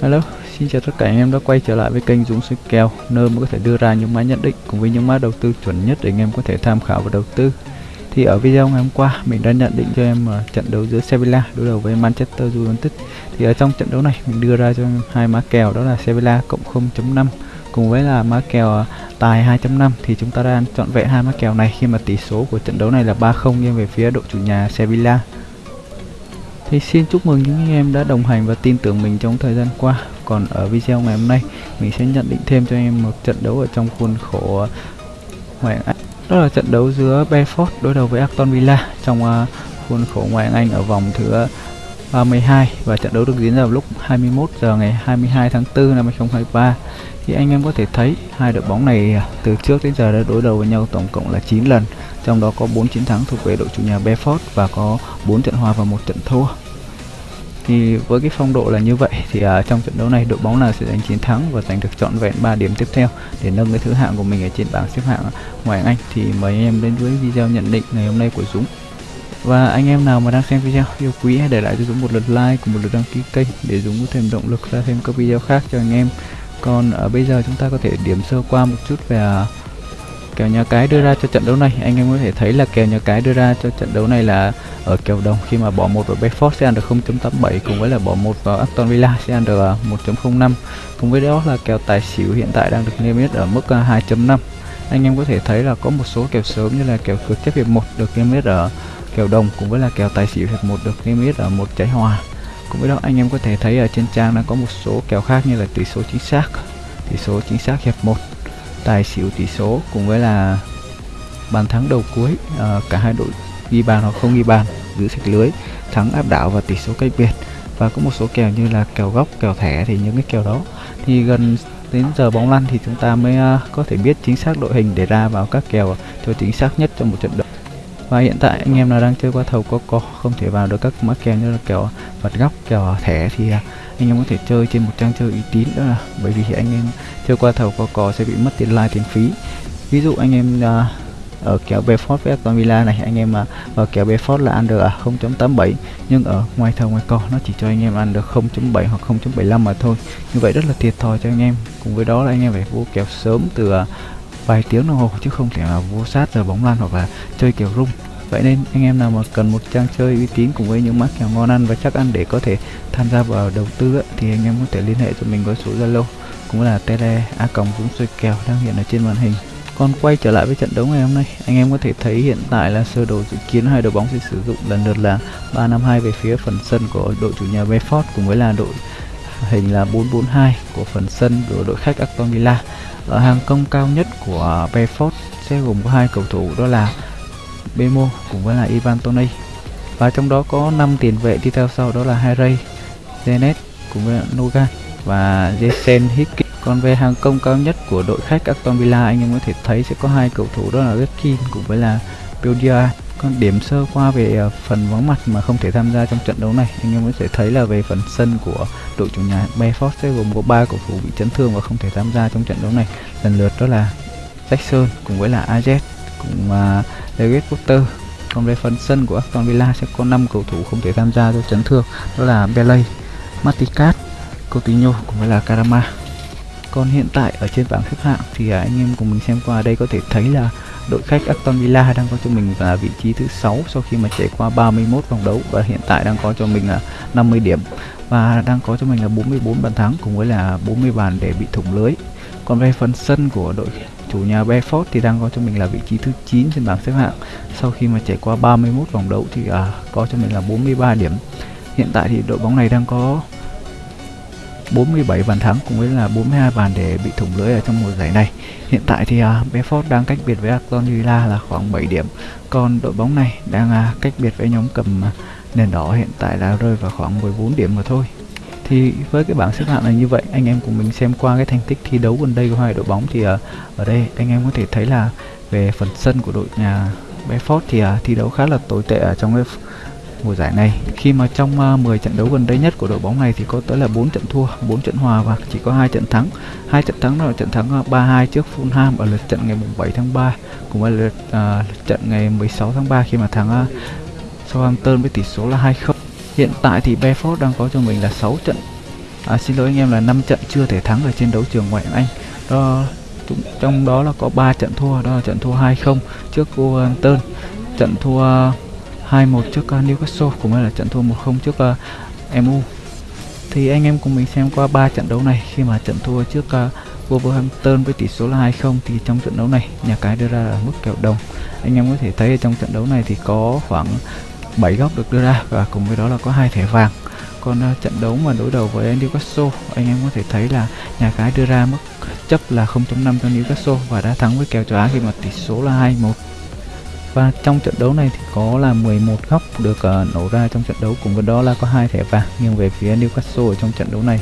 Hello, xin chào tất cả anh em đã quay trở lại với kênh Dũng Soi Kèo nơi mà có thể đưa ra những mã nhận định cùng với những mã đầu tư chuẩn nhất để anh em có thể tham khảo và đầu tư. Thì ở video ngày hôm qua mình đã nhận định cho em ờ, trận đấu giữa Sevilla đối đầu với Manchester United. Thì ở trong trận đấu này mình đưa ra cho em hai mã kèo đó là Sevilla cộng 0.5 cùng với là mã kèo ờ, tài 2.5 thì chúng ta đang chọn vẹn hai mã kèo này khi mà tỷ số của trận đấu này là 3-0 nghiêng về phía đội chủ nhà Sevilla. Thì xin chúc mừng những anh em đã đồng hành và tin tưởng mình trong thời gian qua. Còn ở video ngày hôm nay, mình sẽ nhận định thêm cho anh em một trận đấu ở trong khuôn khổ Ngoại Anh. Đó là trận đấu giữa Brentford đối đầu với Aston Villa trong à, khuôn khổ Ngoại hạng Anh ở vòng thứ 32 và trận đấu được diễn ra vào lúc 21 giờ ngày 22 tháng 4 năm 2023. Thì anh em có thể thấy hai đội bóng này à, từ trước đến giờ đã đối đầu với nhau tổng cộng là 9 lần trong đó có 4 chiến thắng thuộc về đội chủ nhà Bedford và có 4 trận hòa và một trận thua thì với cái phong độ là như vậy thì uh, trong trận đấu này đội bóng nào sẽ giành chiến thắng và giành được trọn vẹn 3 điểm tiếp theo để nâng cái thứ hạng của mình ở trên bảng xếp hạng ngoài Anh thì mời anh em đến với video nhận định ngày hôm nay của Dũng. Và anh em nào mà đang xem video yêu quý hãy để lại cho Dũng một lượt like cùng một lượt đăng ký kênh để Dũng có thêm động lực ra thêm các video khác cho anh em. Còn ở bây giờ chúng ta có thể điểm sơ qua một chút về uh, kèo nhà cái đưa ra cho trận đấu này. Anh em có thể thấy là kèo nhà cái đưa ra cho trận đấu này là ở kèo đồng khi mà bỏ một vào Bedford sẽ ăn được 0.87 cùng với là bỏ một vào Aston Villa sẽ ăn được à, 1.05 cùng với đó là kèo tài xỉu hiện tại đang được niêm yết ở mức à, 2.5 anh em có thể thấy là có một số kèo sớm như là kèo cược chấp hiệp một được niêm yết ở kèo đồng cùng với là kèo tài xỉu hiệp một được niêm yết ở một trái hòa. Cùng với đó, anh em có thể thấy ở trên trang đang có một số kèo khác như là tỷ số chính xác, tỷ số chính xác hiệp 1 tài xỉu tỷ số cùng với là bàn thắng đầu cuối. À, cả hai đội ghi bàn hoặc không ghi bàn giữ sạch lưới thắng áp đảo và tỷ số cách biệt. Và có một số kèo như là kèo góc kèo thẻ thì những cái kèo đó. Thì gần đến giờ bóng lăn thì chúng ta mới uh, có thể biết chính xác đội hình để ra vào các kèo cho chính xác nhất trong một trận đấu và hiện tại anh em nào đang chơi qua thầu có có không thể vào được các mã kèo như là kèo vật góc kèo thẻ thì à, anh em có thể chơi trên một trang chơi uy tín đó là. Bởi vì anh em chơi qua thầu có cò sẽ bị mất tiền like tiền phí. Ví dụ anh em uh, ở kèo Befort với Aston Villa này anh em mà ở kèo Befort là ăn được 0.87 nhưng ở ngoài thầu ngoài cò nó chỉ cho anh em ăn được 0.7 hoặc 0.75 mà thôi. Như vậy rất là thiệt thòi cho anh em. Cùng với đó là anh em phải vô kèo sớm từ uh, vài tiếng đồng hồ chứ không thể là vô sát giờ bóng lan hoặc là chơi kiểu rung. Vậy nên anh em nào mà cần một trang chơi uy tín cùng với những mắc kèo ngon ăn và chắc ăn để có thể tham gia vào đầu tư thì anh em có thể liên hệ cho mình qua số zalo, cũng là tele a còng dũng xuôi kèo đang hiện ở trên màn hình. Còn quay trở lại với trận đấu ngày hôm nay, anh em có thể thấy hiện tại là sơ đồ dự kiến hai đội bóng sẽ sử dụng lần lượt là 352 về phía phần sân của đội chủ nhà Bedford cùng với là đội hình là 442 của phần sân của đội khách Aston Villa. Ở hàng công cao nhất của Bedford sẽ gồm có hai cầu thủ đó là Bemo cùng với là Ivan Toney. và trong đó có 5 tiền vệ đi theo sau đó là Harry, Zenet cùng với Nogan và Jason Hickey. Còn về hàng công cao nhất của đội khách Aston Villa anh em có thể thấy sẽ có hai cầu thủ đó là Rifkin cùng với là Belgia con điểm sơ qua về ờ, phần vắng mặt mà không thể tham gia trong trận đấu này. Anh em có thể thấy là về phần sân của đội chủ nhà Bedford sẽ gồm có ba cầu thủ bị chấn thương và không thể tham gia trong trận đấu này. Lần lượt đó là Jackson cùng với là Ajet cùng uh, David Potter. Còn về phần sân của Aston Villa sẽ có 5 cầu thủ không thể tham gia do chấn thương đó là Belay, Maticat, Coutinho cùng với là Karama. Còn hiện tại ở trên bảng xếp hạng thì à, anh em cùng mình xem qua đây có thể thấy là đội khách Aston Villa đang có cho mình là vị trí thứ 6 sau khi mà trải qua 31 vòng đấu và hiện tại đang có cho mình là 50 điểm. Và đang có cho mình là 44 bàn thắng cùng với là 40 bàn để bị thủng lưới. Còn về phần sân của đội chủ nhà Bedford thì đang có cho mình là vị trí thứ 9 trên bảng xếp hạng. Sau khi mà trải qua 31 vòng đấu thì à, có cho mình là 43 điểm. Hiện tại thì đội bóng này đang có 47 bàn thắng cùng với là 42 bàn để bị thủng lưới ở trong mùa giải này. Hiện tại thì à, uh, Bedford đang cách biệt với Aston Villa là khoảng 7 điểm. Còn đội bóng này đang uh, cách biệt với nhóm cầm uh, nền đỏ hiện tại là rơi vào khoảng 14 điểm mà thôi. Thì với cái bảng xếp hạng này như vậy, anh em cùng mình xem qua cái thành tích thi đấu gần đây của hai đội bóng thì uh, ở đây anh em có thể thấy là về phần sân của đội nhà Bedford thì uh, thi đấu khá là tồi tệ ở trong cái mùa giải này. Khi mà trong à, 10 trận đấu gần đây nhất của đội bóng này thì có tới là 4 trận thua 4 trận hòa và chỉ có hai trận thắng. Hai trận thắng là trận thắng à, 3-2 trước Fulham ở lượt trận ngày 7 tháng 3 cũng là lượt, uh, trận ngày 16 tháng 3 khi mà thắng uh, Southampton với tỷ số là 2-0 hiện tại thì Bedford đang có cho mình là 6 trận. À, xin lỗi anh em là 5 trận chưa thể thắng ở trên đấu trường ngoại hạng Anh. Đó trong đó là có 3 trận thua đó là trận thua 2-0 trước Southampton trận thua 2-1 trước uh, Newcastle cũng là trận thua 1-0 trước à, uh, MU thì anh em cùng mình xem qua 3 trận đấu này. Khi mà trận thua trước uh, Wolverhampton với tỷ số là 2-0 thì trong trận đấu này nhà cái đưa ra là mức kèo đồng. Anh em có thể thấy trong trận đấu này thì có khoảng 7 góc được đưa ra và cùng với đó là có hai thẻ vàng. Còn uh, trận đấu mà đối đầu với Newcastle anh em có thể thấy là nhà cái đưa ra mức chấp là 0.5 cho Newcastle và đã thắng với kèo châu Á khi mà tỷ số là 2-1 và trong trận đấu này thì có là 11 góc được uh, nổ ra trong trận đấu cùng với đó là có hai thẻ vàng nhưng về phía Newcastle ở trong trận đấu này.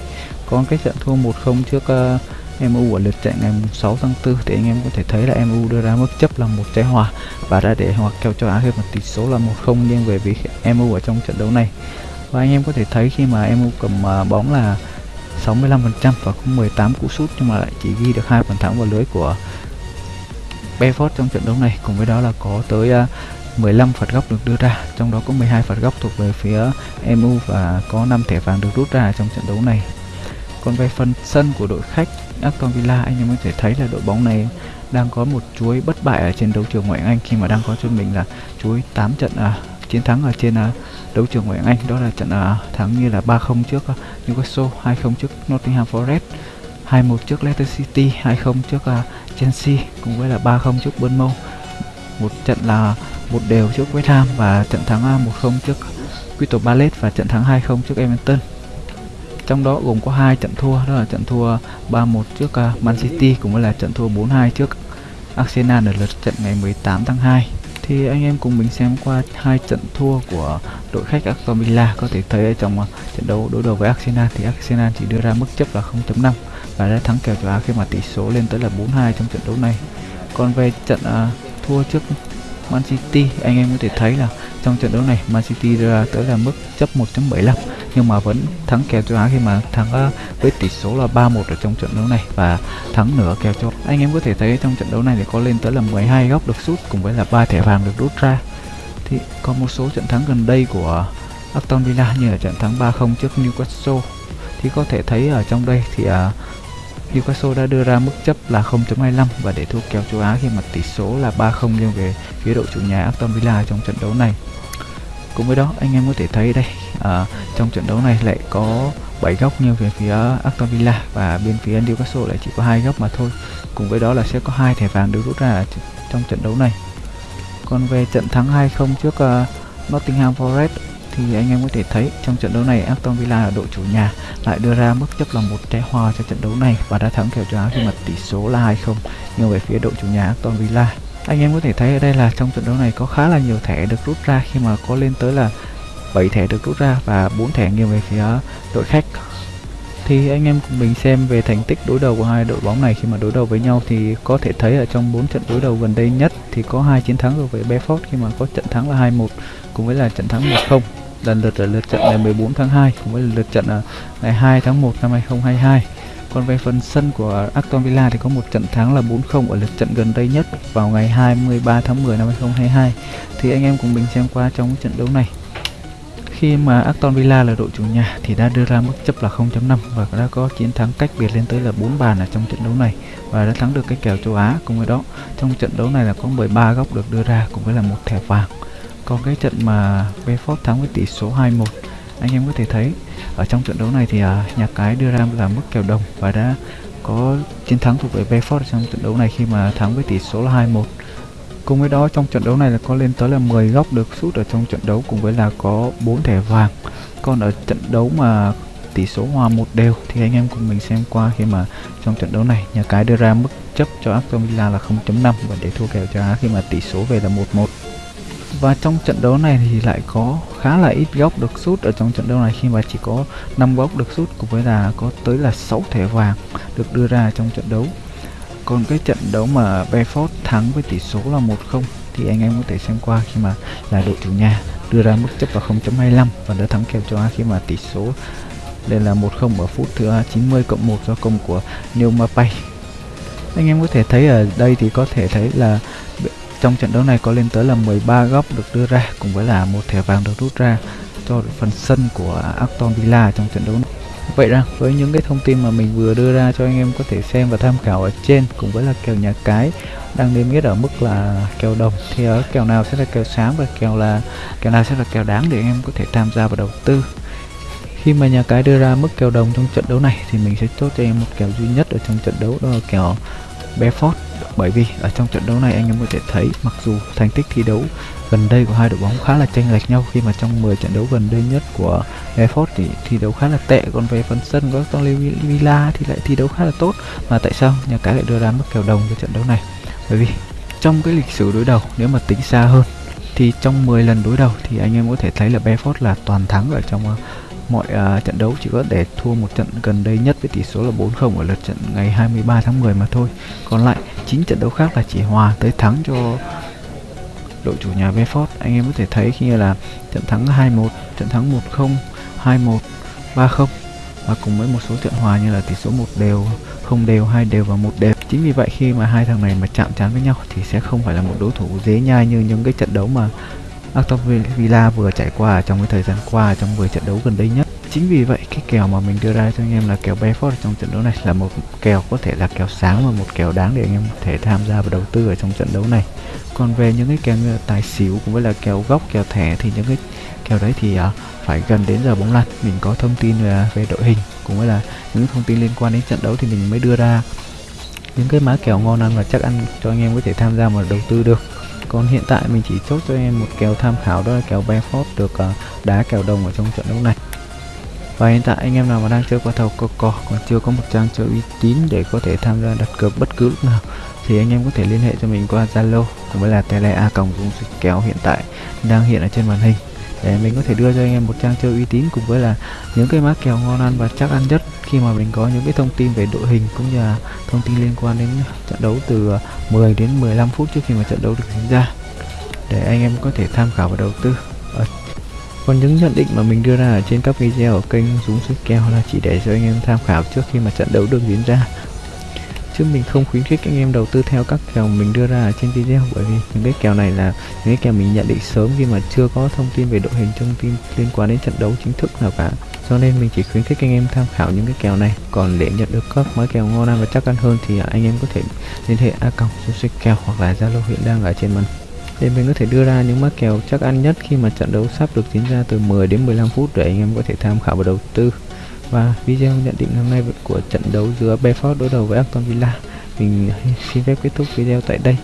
Có cái trận thua 1-0 trước ờ, uh, MU ở lượt trận ngày 6 tháng 4 thì anh em có thể thấy là MU đưa ra mức chấp là một trái hòa. Và đã để hoặc kèo cho Á Hiệp một tỷ số là 1-0 nhưng về phía MU ở trong trận đấu này. Và anh em có thể thấy khi mà MU cầm uh, bóng là 65% và có 18 cú sút nhưng mà lại chỉ ghi được hai bàn thắng vào lưới của Bedford trong trận đấu này cùng với đó là có tới à, 15 phạt góc được đưa ra trong đó có 12 phạt góc thuộc về phía MU và có 5 thẻ vàng được rút ra trong trận đấu này. Còn về phần sân của đội khách Aston Villa anh em có thể thấy là đội bóng này đang có một chuỗi bất bại ở trên đấu trường ngoại hạng Anh khi mà đang có cho mình là chuỗi 8 trận à, chiến thắng ở trên à, đấu trường ngoại hạng Anh. Đó là trận à, thắng như là 3-0 trước à, Newcastle, 2-0 trước Nottingham Forest, 2-1 trước Leicester City, 2-0 trước uh, Chelsea cùng với là 3-0 trước Bournemouth. Một trận là một đều trước West Ham và trận thắng à, uh, 1-0 trước Crystal Palace và trận thắng 2-0 trước Everton. Trong đó gồm có hai trận thua đó là trận thua 3-1 trước uh, Man City cùng với là trận thua 4-2 trước Arsenal ở lượt trận ngày 18 tháng 2 thì anh em cùng mình xem qua hai trận thua của đội khách Aston Villa có thể thấy ở trong trận đấu đối đầu với Arsenal thì Arsenal chỉ đưa ra mức chấp là 0.5 và đã thắng kèo châu Á khi mà tỷ số lên tới là 4-2 trong trận đấu này. Còn về trận uh, thua trước Man City anh em có thể thấy là trong trận đấu này Man City ra tới là mức chấp 1.75 nhưng mà vẫn thắng kèo châu Á khi mà thắng uh, với tỷ số là 3-1 ở trong trận đấu này và thắng nửa kèo châu anh em có thể thấy trong trận đấu này thì có lên tới là 12 góc được sút cùng với là ba thẻ vàng được rút ra. Thì có một số trận thắng gần đây của Aston Villa như là trận thắng 3-0 trước Newcastle. Thì có thể thấy ở trong đây thì uh, Newcastle đã đưa ra mức chấp là 0.25 và để thua kèo châu Á khi mà tỷ số là 3-0 nghiêng về phía đội chủ nhà Aston Villa trong trận đấu này. Cùng với đó anh em có thể thấy đây à, trong trận đấu này lại có 7 góc nghiêng về phía Aston Villa và bên phía Newcastle lại chỉ có hai góc mà thôi. Cùng với đó là sẽ có hai thẻ vàng được rút ra trong trận đấu này. Còn về trận thắng 2-0 trước uh, Nottingham Forest thì anh em có thể thấy trong trận đấu này Aston Villa ở đội chủ nhà lại đưa ra mức chấp là một trái hòa cho trận đấu này và đã thắng kèo châu Á khi mà tỷ số là 2-0 nhưng về phía đội chủ nhà Aston Villa, anh em có thể thấy ở đây là trong trận đấu này có khá là nhiều thẻ được rút ra. Khi mà có lên tới là 7 thẻ được rút ra và 4 thẻ nghiêng về phía đội khách. Thì anh em cùng mình xem về thành tích đối đầu của hai đội bóng này. Khi mà đối đầu với nhau thì có thể thấy ở trong 4 trận đối đầu gần đây nhất thì có hai chiến thắng rồi với Bedford khi mà có trận thắng là 2-1 cùng với là trận thắng 1-0 lần lượt là lượt trận ngày 14 tháng 2 cùng với lượt trận à, ngày 2 tháng 1 năm 2022 còn về phần sân của Aston Villa thì có một trận thắng là 4-0 ở lượt trận gần đây nhất vào ngày 23 tháng 10 năm 2022 thì anh em cùng mình xem qua trong trận đấu này. Khi mà Aston Villa là đội chủ nhà thì đã đưa ra mức chấp là 0.5 và đã có chiến thắng cách biệt lên tới là 4 bàn ở trong trận đấu này và đã thắng được cái kèo châu Á cùng với đó. Trong trận đấu này là có 13 góc được đưa ra cùng với là một thẻ vàng còn cái trận mà Bedford thắng với tỷ số 2-1 anh em có thể thấy ở trong trận đấu này thì à, nhà cái đưa ra là mức kèo đồng và đã có chiến thắng thuộc về Bedford trong trận đấu này khi mà thắng với tỷ số là 2-1 Cùng với đó trong trận đấu này là có lên tới là 10 góc được sút ở trong trận đấu cùng với là có 4 thẻ vàng. Còn ở trận đấu mà tỷ số hòa một đều thì anh em cùng mình xem qua khi mà trong trận đấu này nhà cái đưa ra mức chấp cho Aston Villa là 0.5 và để thua kèo cho Á khi mà tỷ số về là 1-1. Và trong trận đấu này thì lại có khá là ít góc được sút ở trong trận đấu này khi mà chỉ có 5 góc được sút cùng với là có tới là 6 thẻ vàng được đưa ra trong trận đấu còn cái trận đấu mà Bedford thắng với tỷ số là 1-0 thì anh em có thể xem qua khi mà là đội chủ nhà đưa ra mức chấp vào 0.25 và đã thắng kèo châu Á khi mà tỷ số đây là 1-0 ở phút thứ 90 cộng 1 do công của Neil Mapai. Anh em có thể thấy ở đây thì có thể thấy là trong trận đấu này có lên tới là 13 góc được đưa ra, cùng với là một thẻ vàng được rút ra cho phần sân của Aston Villa trong trận đấu này. Vậy rằng với những cái thông tin mà mình vừa đưa ra cho anh em có thể xem và tham khảo ở trên, cùng với là kèo nhà cái đang niêm yết ở mức là kèo đồng, thì ở kèo nào sẽ là kèo sáng và kèo là, kèo nào sẽ là kèo đáng để anh em có thể tham gia và đầu tư khi mà nhà cái đưa ra mức kèo đồng trong trận đấu này, thì mình sẽ chốt cho em một kèo duy nhất ở trong trận đấu, đó là kèo Bedford bởi vì ở trong trận đấu này anh em có thể thấy, mặc dù thành tích thi đấu gần đây của hai đội bóng khá là chênh lệch nhau, khi mà trong 10 trận đấu gần đây nhất của Efort thì thi đấu khá là tệ, còn về phần sân của Aston Villa thì lại thi đấu khá là tốt. Mà tại sao nhà cái lại đưa ra mức kèo đồng cho trận đấu này? Bởi vì trong cái lịch sử đối đầu, nếu mà tính xa hơn, thì trong 10 lần đối đầu thì anh em có thể thấy là Befort là toàn thắng ở trong ờ, mọi uh, trận đấu chỉ có để thua một trận gần đây nhất với tỷ số là 4-0 ở lượt trận ngày 23 tháng 10 mà thôi. Còn lại 9 trận đấu khác là chỉ hòa tới thắng cho đội chủ nhà Bedford. Anh em có thể thấy khi là trận thắng 2-1, trận thắng 1-0, 2-1, 3-0 và cùng với một số trận hòa như là tỷ số một đều, không đều, hai đều và một đều. Chính vì vậy khi mà hai thằng này mà chạm trán với nhau thì sẽ không phải là một đối thủ dễ nhai như những cái trận đấu mà Aston Villa vừa trải qua trong cái thời gian qua trong 10 trận đấu gần đây nhất. Chính vì vậy cái kèo mà mình đưa ra cho anh em là kèo bayford trong trận đấu này là một kèo có thể là kèo sáng và một kèo đáng để anh em có thể tham gia và đầu tư ở trong trận đấu này. Còn về những cái kèo như tài xỉu cũng với là kèo góc, kèo thẻ thì những cái kèo đấy thì uh, phải gần đến giờ bóng lăn mình có thông tin uh, về đội hình cũng với là những thông tin liên quan đến trận đấu thì mình mới đưa ra những cái má kèo ngon ăn và chắc ăn cho anh em có thể tham gia và đầu tư được còn hiện tại mình chỉ chốt cho em một kèo tham khảo đó là kèo Benford được uh, đá kèo đồng ở trong trận đấu này. Và hiện tại anh em nào mà đang chơi qua thầu Coco còn chưa có một trang chơi uy tín để có thể tham gia đặt cược bất cứ lúc nào thì anh em có thể liên hệ cho mình qua Zalo cũng với là tele a còng dung kéo hiện tại đang hiện ở trên màn hình. Để mình có thể đưa cho anh em một trang chơi uy tín cùng với là những cái mã kèo ngon ăn và chắc ăn nhất khi mà mình có những cái thông tin về đội hình cũng như là thông tin liên quan đến trận đấu từ à, 10 đến 15 phút trước khi mà trận đấu được diễn ra, để anh em có thể tham khảo và đầu tư. Ờ, còn những nhận định mà mình đưa ra ở trên các video ở kênh Dũng Sức Kèo là chỉ để cho anh em tham khảo trước khi mà trận đấu được diễn ra. Chứ mình không khuyến khích anh em đầu tư theo các kèo mình đưa ra ở trên video, bởi vì những cái kèo này là những cái kèo mình nhận định sớm khi mà chưa có thông tin về đội hình, thông tin liên quan đến trận đấu chính thức nào cả cho nên mình chỉ khuyến khích anh em tham khảo những cái kèo này. Còn để nhận được các mã kèo ngon ăn và chắc ăn hơn thì anh em có thể liên hệ a còng kèo hoặc là zalo hiện đang ở trên màn. Để mình có thể đưa ra những mã kèo chắc ăn nhất khi mà trận đấu sắp được diễn ra từ 10 đến 15 phút để anh em có thể tham khảo và đầu tư. Và video nhận định hôm nay của trận đấu giữa Bedford đối đầu với Aston Villa, mình xin phép kết thúc video tại đây.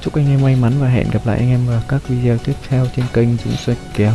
Chúc anh em may mắn và hẹn gặp lại anh em vào các video tiếp theo trên kênh Dũng Xoay Kèo.